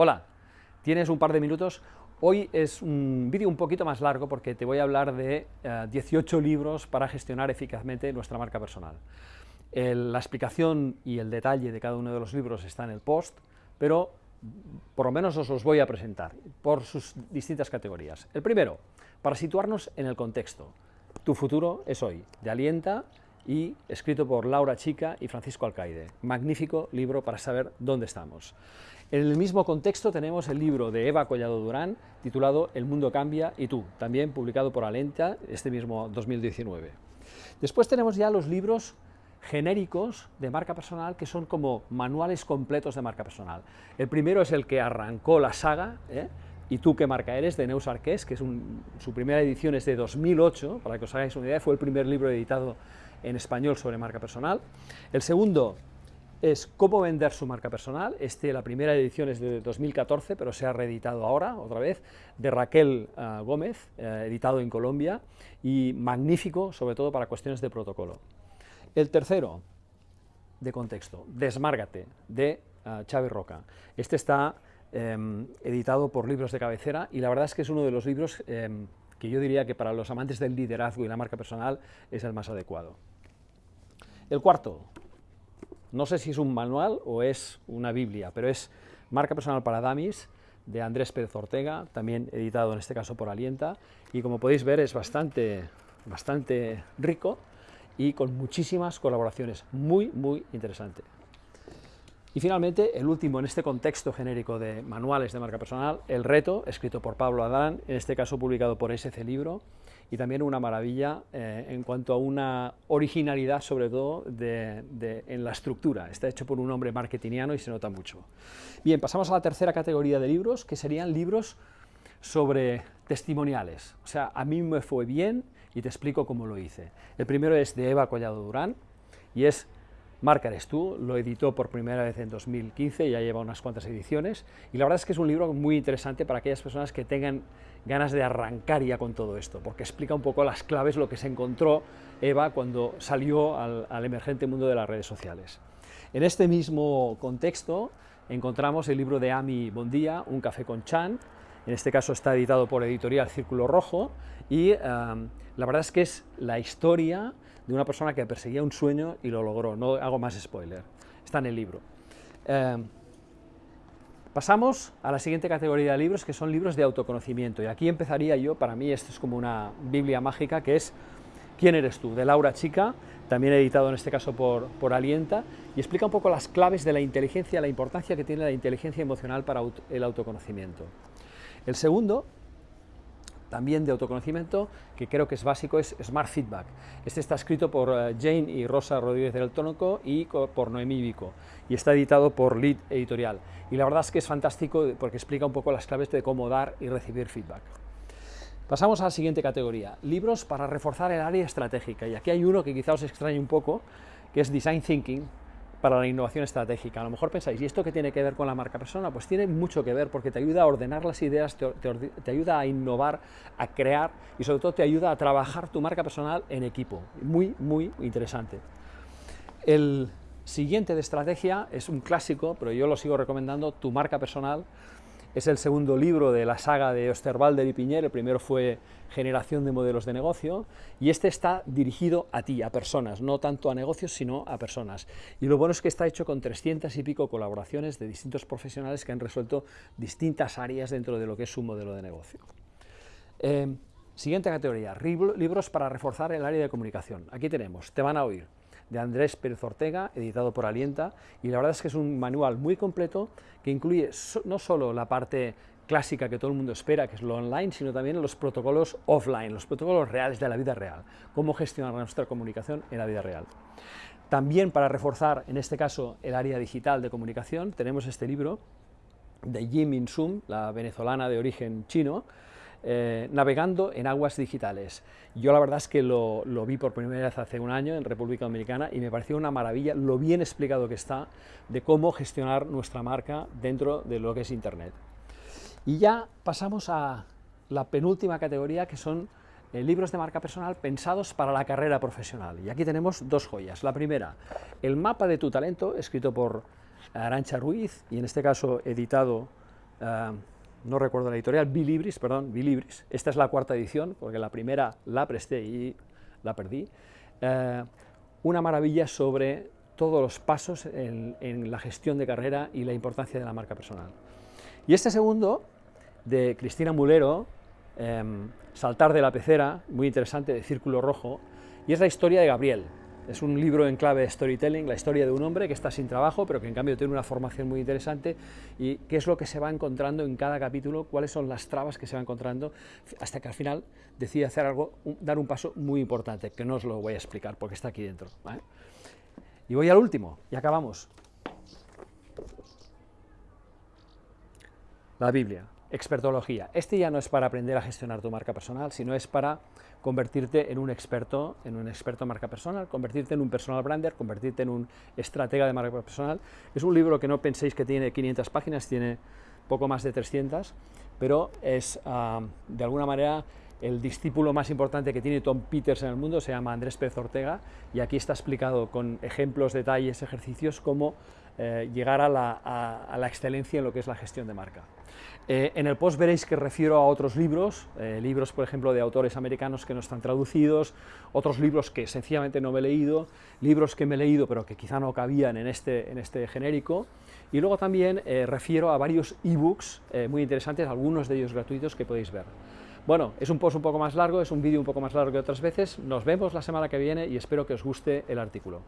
Hola, ¿tienes un par de minutos? Hoy es un vídeo un poquito más largo porque te voy a hablar de 18 eh, libros para gestionar eficazmente nuestra marca personal. la explicación y el detalle de cada uno de los libros está en el post, pero por lo menos os los voy a presentar por sus distintas categorías. El primero, para situarnos en el contexto. Tu futuro es hoy, de Alienta y escrito por Laura Chica y Francisco Alcaide. Magnífico libro para saber dónde estamos. En el mismo contexto tenemos el libro de Eva Collado Durán, titulado El mundo cambia y tú, también publicado por Alenta este mismo 2019. Después tenemos ya los libros genéricos de marca personal que son como manuales completos de marca personal. El primero es el que arrancó la saga, ¿eh? ¿Y tú qué marca eres? de Neus Arqués, que es su primera edición es de 2008, para que os hagáis una idea, fue el primer libro editado en español sobre marca personal. El segundo es Cómo vender su marca personal, este, la primera edición es de 2014, pero se ha reeditado ahora, otra vez, de Raquel uh, Gómez, uh, editado en Colombia, y magnífico, sobre todo para cuestiones de protocolo. El tercero, de contexto, Desmárgate, de uh, Chávez Roca. Este está eh, editado por Libros de Cabecera, y la verdad es que es uno de los libros eh, que yo diría que para los amantes del liderazgo y la marca personal es el más adecuado. El cuarto, no sé si es un manual o es una biblia, pero es Marca Personal para Damis, de Andrés Pérez Ortega, también editado en este caso por Alienta, y como podéis ver es bastante, bastante rico y con muchísimas colaboraciones, muy, muy interesante. Y finalmente, el último en este contexto genérico de manuales de marca personal, El Reto, escrito por Pablo Adán, en este caso publicado por SC Libro, y también una maravilla eh, en cuanto a una originalidad, sobre todo, en la estructura. Está hecho por un hombre marketingiano y se nota mucho. Bien, pasamos a la tercera categoría de libros, que serían libros sobre testimoniales. O sea, a mí me fue bien y te explico cómo lo hice. El primero es de Eva Collado Durán y es Marca eres tú, lo editó por primera vez en 2015, ya lleva unas cuantas ediciones, y la verdad es que es un libro muy interesante para aquellas personas que tengan ganas de arrancar ya con todo esto, porque explica un poco las claves, lo que se encontró Eva cuando salió al, emergente mundo de las redes sociales. En este mismo contexto encontramos el libro de Ami Bondía, Un café con Chan, en este caso está editado por Editorial Círculo Rojo, y um, la verdad es que es la historia de una persona que perseguía un sueño y lo logró, no hago más spoiler, está en el libro. Um, pasamos a la siguiente categoría de libros, que son libros de autoconocimiento, y aquí empezaría yo, para mí esto es como una biblia mágica, que es ¿Quién eres tú?, de Laura Chica, también editado en este caso por, por Alienta, y explica un poco las claves de la inteligencia, la importancia que tiene la inteligencia emocional para el autoconocimiento. El segundo, también de autoconocimiento, que creo que es básico, es Smart Feedback. Este está escrito por eh, Jane y Rosa Rodríguez del Tónico y por Noemí Vico, y está editado por Lead Editorial. Y la verdad es que es fantástico porque explica un poco las claves de cómo dar y recibir feedback. Pasamos a la siguiente categoría, libros para reforzar el área estratégica, y aquí hay uno que quizá os extrañe un poco, que es Design Thinking, para la innovación estratégica. A lo mejor pensáis, ¿y esto qué tiene que ver con la marca persona? Pues tiene mucho que ver porque te ayuda a ordenar las ideas, te, ayuda a innovar, a crear y sobre todo te ayuda a trabajar tu marca personal en equipo. Muy, muy interesante. El siguiente de estrategia es un clásico, pero yo lo sigo recomendando, Tu marca personal, es el segundo libro de la saga de Osterwalder y Piñer, el primero fue Generación de modelos de negocio, y este está dirigido a ti, a personas, no tanto a negocios, sino a personas. Y lo bueno es que está hecho con 300 y pico colaboraciones de distintos profesionales que han resuelto distintas áreas dentro de lo que es su modelo de negocio. Eh, siguiente categoría, libros para reforzar el área de comunicación. Aquí tenemos, te van a oír, de Andrés Pérez Ortega, editado por Alienta, y la verdad es que es un manual muy completo que incluye no solo la parte clásica que todo el mundo espera, que es lo online, sino también los protocolos offline, los protocolos reales de la vida real, cómo gestionar nuestra comunicación en la vida real. También para reforzar, en este caso, el área digital de comunicación, tenemos este libro de Jim In-sum, la venezolana de origen chino, eh, navegando en aguas digitales. Yo la verdad es que lo, vi por primera vez hace un año en República Dominicana y me pareció una maravilla lo bien explicado que está de cómo gestionar nuestra marca dentro de lo que es Internet. Y ya pasamos a la penúltima categoría que son eh, libros de marca personal pensados para la carrera profesional. Y aquí tenemos dos joyas. La primera, El mapa de tu talento, escrito por Arancha Ruiz y en este caso editado eh, no recuerdo la editorial, Bilibris, perdón, Bilibris, esta es la cuarta edición, porque la primera la presté y la perdí, eh, una maravilla sobre todos los pasos en, la gestión de carrera y la importancia de la marca personal. Y este segundo, de Cristina Mulero, em, Saltar de la pecera, muy interesante, de Círculo Rojo, y es la historia de Gabriel, es un libro en clave de storytelling, la historia de un hombre que está sin trabajo, pero que en cambio tiene una formación muy interesante y qué es lo que se va encontrando en cada capítulo, cuáles son las trabas que se va encontrando, hasta que al final decide hacer algo, dar un paso muy importante, que no os lo voy a explicar porque está aquí dentro. Y voy al último, y acabamos. La Biblia, expertología. Este ya no es para aprender a gestionar tu marca personal, sino es para convertirte en un experto, en un experto marca personal, convertirte en un personal brander, convertirte en un estratega de marca personal. Es un libro que no penséis que tiene 500 páginas, tiene poco más de 300, pero es ah, de alguna manera el discípulo más importante que tiene Tom Peters en el mundo, se llama Andrés Pérez Ortega, y aquí está explicado con ejemplos, detalles, ejercicios, cómo eh, llegar a la, excelencia en lo que es la gestión de marca. Eh, en el post veréis que refiero a otros libros, eh, libros por ejemplo de autores americanos que no están traducidos, otros libros que sencillamente no me he leído, libros que me he leído pero que quizá no cabían en este, en este genérico, y luego también refiero a varios ebooks muy interesantes, algunos de ellos gratuitos que podéis ver. Bueno, es un post un poco más largo, es un vídeo un poco más largo que otras veces, nos vemos la semana que viene y espero que os guste el artículo.